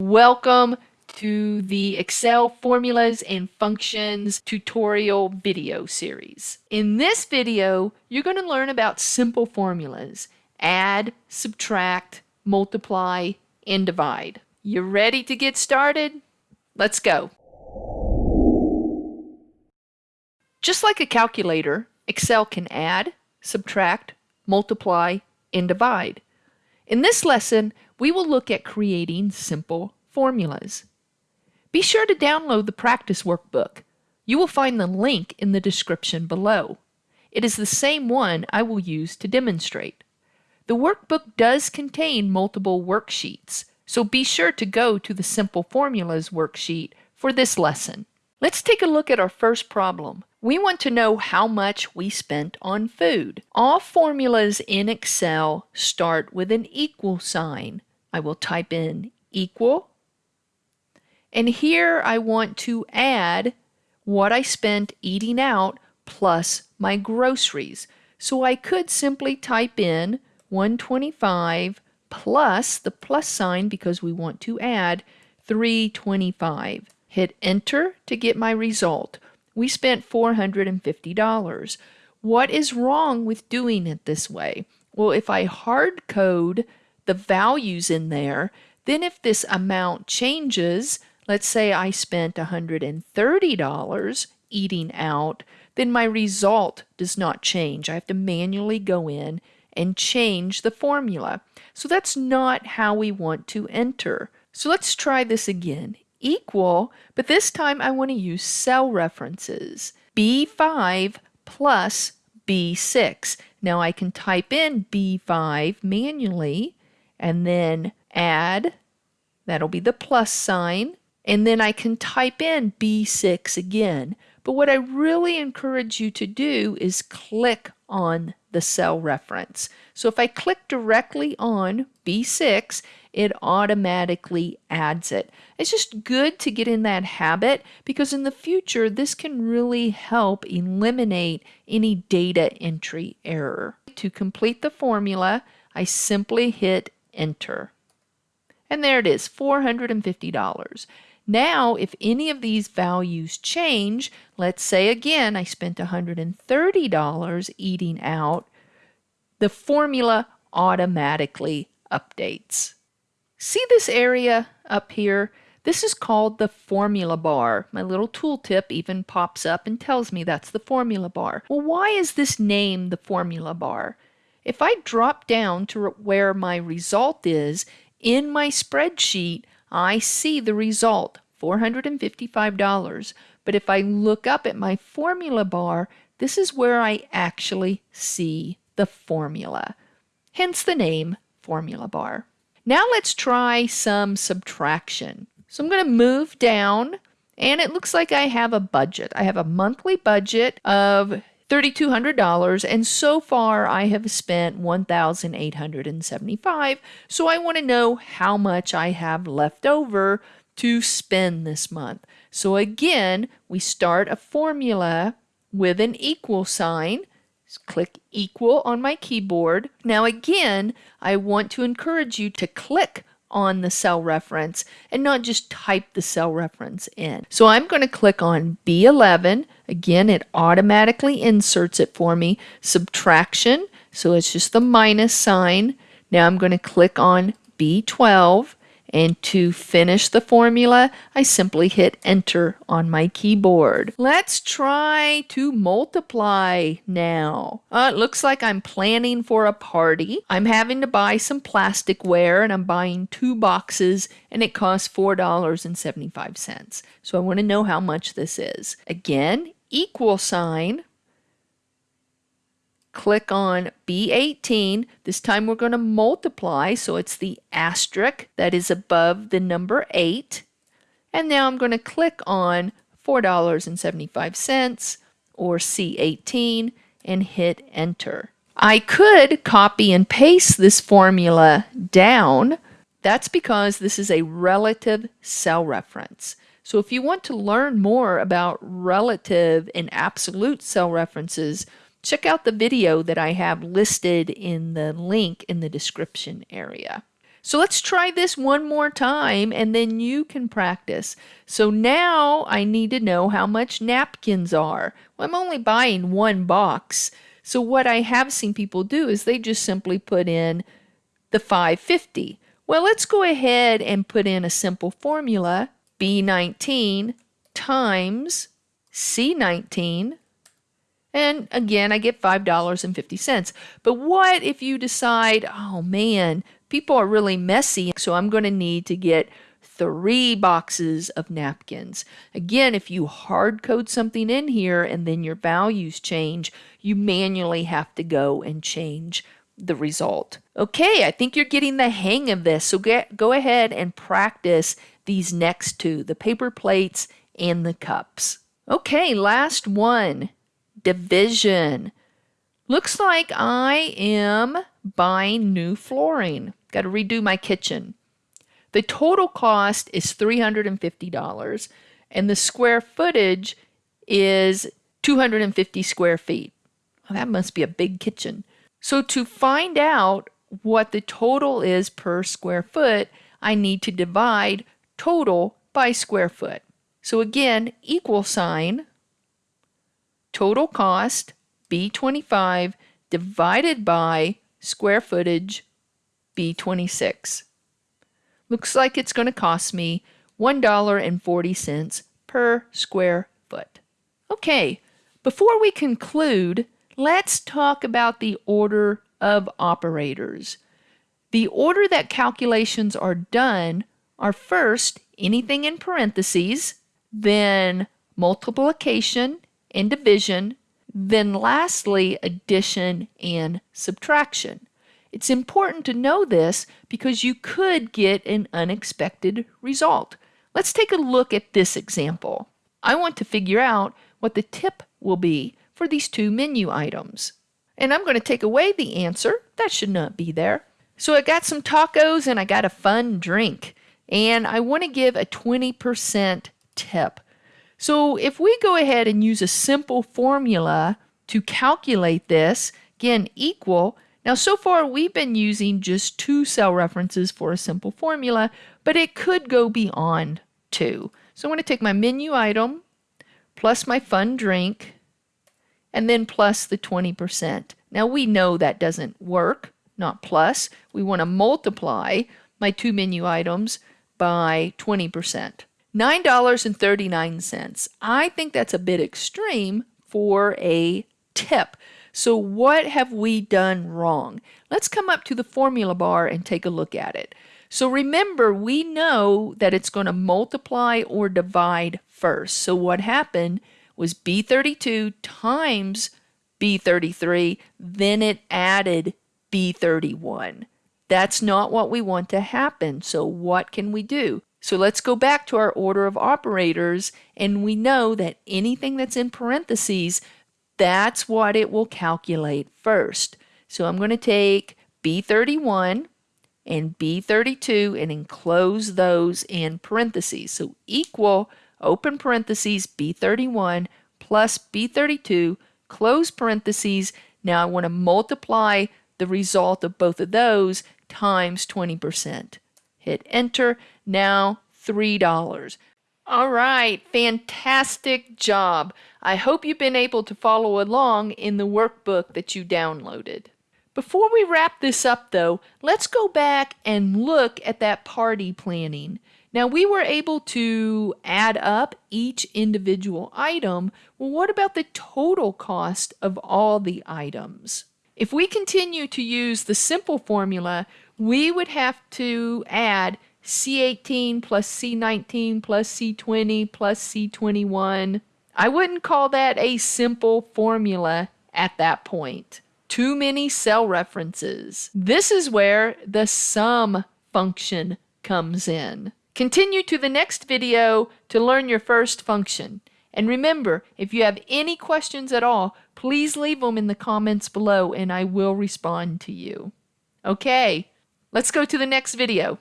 Welcome to the Excel formulas and functions tutorial video series. In this video, you're going to learn about simple formulas, add, subtract, multiply, and divide. You ready to get started? Let's go. Just like a calculator, Excel can add, subtract, multiply, and divide. In this lesson, we will look at creating simple formulas. Be sure to download the practice workbook. You will find the link in the description below. It is the same one I will use to demonstrate. The workbook does contain multiple worksheets, so be sure to go to the Simple Formulas worksheet for this lesson. Let's take a look at our first problem. We want to know how much we spent on food. All formulas in Excel start with an equal sign. I will type in equal. And here I want to add what I spent eating out plus my groceries. So I could simply type in 125 plus the plus sign because we want to add 325. Hit enter to get my result. We spent $450. What is wrong with doing it this way? Well, if I hard code the values in there, then if this amount changes, let's say I spent $130 eating out, then my result does not change. I have to manually go in and change the formula. So that's not how we want to enter. So let's try this again. Equal, but this time I want to use cell references. B5 plus B6. Now I can type in B5 manually and then add, that'll be the plus sign, and then I can type in B6 again. But what I really encourage you to do is click on the cell reference. So if I click directly on B6, it automatically adds it. It's just good to get in that habit because in the future, this can really help eliminate any data entry error. To complete the formula, I simply hit enter. And there it is, $450. Now, if any of these values change, let's say again I spent $130 eating out, the formula automatically updates. See this area up here? This is called the formula bar. My little tooltip even pops up and tells me that's the formula bar. Well, why is this named the formula bar? If I drop down to where my result is in my spreadsheet, I see the result, $455. But if I look up at my formula bar, this is where I actually see the formula. Hence the name formula bar. Now let's try some subtraction. So I'm going to move down and it looks like I have a budget. I have a monthly budget of $3,200 and so far I have spent $1,875. So I want to know how much I have left over to spend this month. So again, we start a formula with an equal sign. Click equal on my keyboard. Now again, I want to encourage you to click on the cell reference and not just type the cell reference in. So I'm going to click on B11. Again, it automatically inserts it for me. Subtraction, so it's just the minus sign. Now I'm going to click on B12 and to finish the formula, I simply hit enter on my keyboard. Let's try to multiply now. Uh, it looks like I'm planning for a party. I'm having to buy some plasticware and I'm buying two boxes and it costs $4.75. So I want to know how much this is. Again, equal sign click on B18. This time we're going to multiply, so it's the asterisk that is above the number 8. And now I'm going to click on $4.75 or C18 and hit enter. I could copy and paste this formula down. That's because this is a relative cell reference. So if you want to learn more about relative and absolute cell references, check out the video that I have listed in the link in the description area. So let's try this one more time and then you can practice. So now I need to know how much napkins are. Well, I'm only buying one box. So what I have seen people do is they just simply put in the 550. Well, let's go ahead and put in a simple formula. B19 times C19 and again, I get $5.50. But what if you decide, oh man, people are really messy, so I'm going to need to get three boxes of napkins. Again, if you hard code something in here and then your values change, you manually have to go and change the result. Okay, I think you're getting the hang of this. So get, go ahead and practice these next two, the paper plates and the cups. Okay, last one, division. Looks like I am buying new flooring. Got to redo my kitchen. The total cost is $350 and the square footage is 250 square feet. Well, that must be a big kitchen. So to find out what the total is per square foot, I need to divide total by square foot. So again, equal sign, total cost, B25, divided by square footage B26. Looks like it's going to cost me $1.40 per square foot. Okay, before we conclude, let's talk about the order of operators. The order that calculations are done are first anything in parentheses, then multiplication and division, then lastly addition and subtraction. It's important to know this because you could get an unexpected result. Let's take a look at this example. I want to figure out what the tip will be for these two menu items. And I'm going to take away the answer. That should not be there. So I got some tacos and I got a fun drink. And I want to give a 20% tip. So if we go ahead and use a simple formula to calculate this, again, equal, now, so far we've been using just two cell references for a simple formula, but it could go beyond two. So I'm going to take my menu item plus my fun drink and then plus the 20%. Now we know that doesn't work, not plus. We want to multiply my two menu items by 20%. $9.39. I think that's a bit extreme for a tip. So what have we done wrong? Let's come up to the formula bar and take a look at it. So remember, we know that it's going to multiply or divide first. So what happened was B32 times B33, then it added B31. That's not what we want to happen. So what can we do? So let's go back to our order of operators, and we know that anything that's in parentheses that's what it will calculate first. So I'm going to take B31 and B32 and enclose those in parentheses. So equal, open parentheses, B31 plus B32, close parentheses. Now I want to multiply the result of both of those times 20%. Hit enter. Now $3. All right, fantastic job. I hope you've been able to follow along in the workbook that you downloaded. Before we wrap this up though, let's go back and look at that party planning. Now we were able to add up each individual item. Well, what about the total cost of all the items? If we continue to use the simple formula, we would have to add C18 plus C19 plus C20 plus C21. I wouldn't call that a simple formula at that point. Too many cell references. This is where the sum function comes in. Continue to the next video to learn your first function. And remember, if you have any questions at all, please leave them in the comments below and I will respond to you. Okay, let's go to the next video.